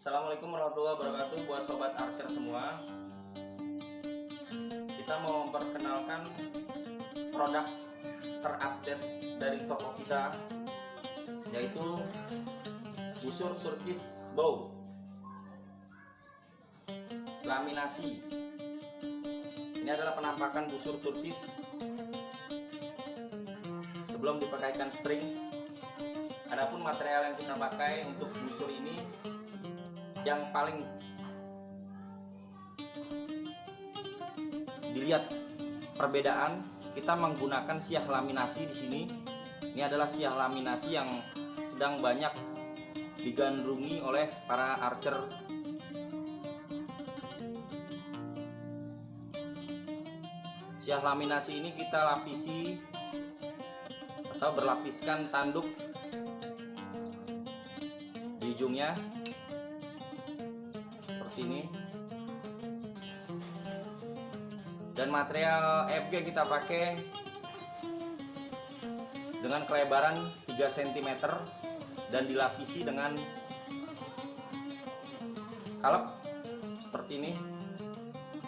Assalamualaikum warahmatullahi wabarakatuh buat sobat archer semua. Kita mau memperkenalkan produk terupdate dari toko kita yaitu busur Turkish bow laminasi. Ini adalah penampakan busur Turkish sebelum dipakaikan string. Adapun material yang kita pakai untuk busur ini yang paling dilihat perbedaan kita menggunakan siah laminasi di sini. Ini adalah siah laminasi yang sedang banyak digandrungi oleh para archer. Siah laminasi ini kita lapisi atau berlapiskan tanduk di ujungnya ini. Dan material FG kita pakai dengan kelebaran 3 cm dan dilapisi dengan kalep seperti ini.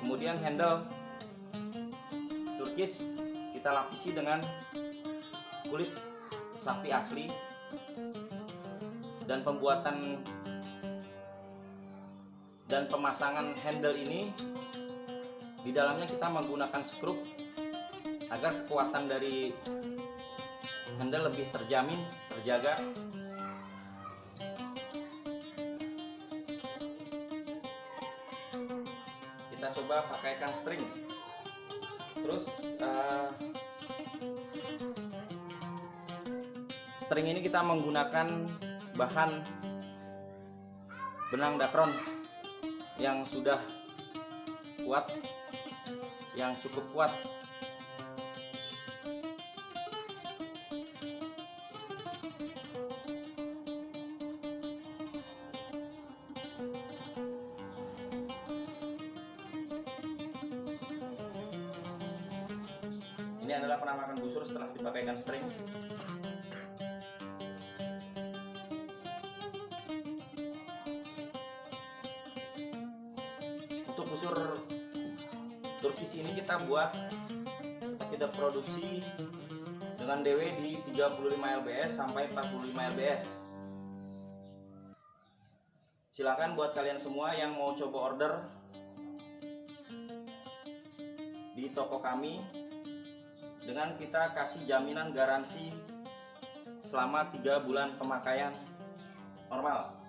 Kemudian handle turkis kita lapisi dengan kulit sapi asli dan pembuatan dan pemasangan handle ini di dalamnya kita menggunakan skrup agar kekuatan dari handle lebih terjamin terjaga. Kita coba pakaikan string. Terus uh, string ini kita menggunakan bahan benang dakron yang sudah kuat yang cukup kuat. Ini adalah penampakan busur setelah dipakaikan string busur Turkis ini kita buat kita produksi dengan DW di 35 lbs sampai 45 lbs silakan buat kalian semua yang mau coba order di toko kami dengan kita kasih jaminan garansi selama 3 bulan pemakaian normal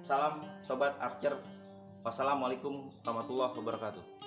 Salam Sobat Archer. Wassalamualaikum warahmatullahi wabarakatuh.